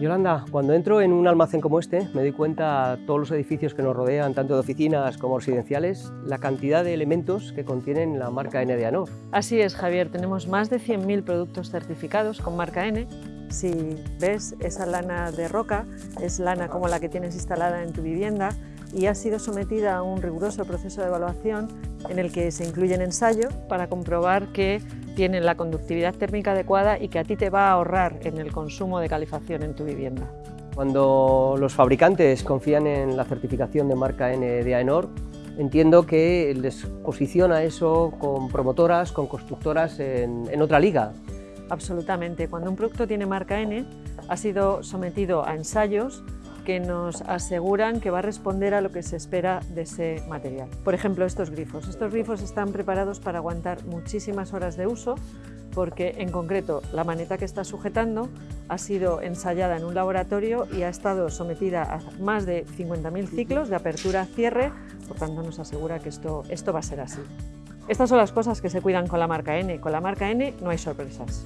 Yolanda, cuando entro en un almacén como este, me doy cuenta, todos los edificios que nos rodean, tanto de oficinas como residenciales, la cantidad de elementos que contienen la marca N de Anor. Así es, Javier, tenemos más de 100.000 productos certificados con marca N. Si ves esa lana de roca, es lana como la que tienes instalada en tu vivienda y ha sido sometida a un riguroso proceso de evaluación en el que se incluyen ensayos para comprobar que tienen la conductividad térmica adecuada y que a ti te va a ahorrar en el consumo de calefacción en tu vivienda. Cuando los fabricantes confían en la certificación de marca N de AENOR, entiendo que les posiciona eso con promotoras, con constructoras en, en otra liga. Absolutamente. Cuando un producto tiene marca N, ha sido sometido a ensayos que nos aseguran que va a responder a lo que se espera de ese material. Por ejemplo, estos grifos. Estos grifos están preparados para aguantar muchísimas horas de uso porque en concreto la maneta que está sujetando ha sido ensayada en un laboratorio y ha estado sometida a más de 50.000 ciclos de apertura-cierre, por tanto nos asegura que esto, esto va a ser así. Estas son las cosas que se cuidan con la marca N. Con la marca N no hay sorpresas.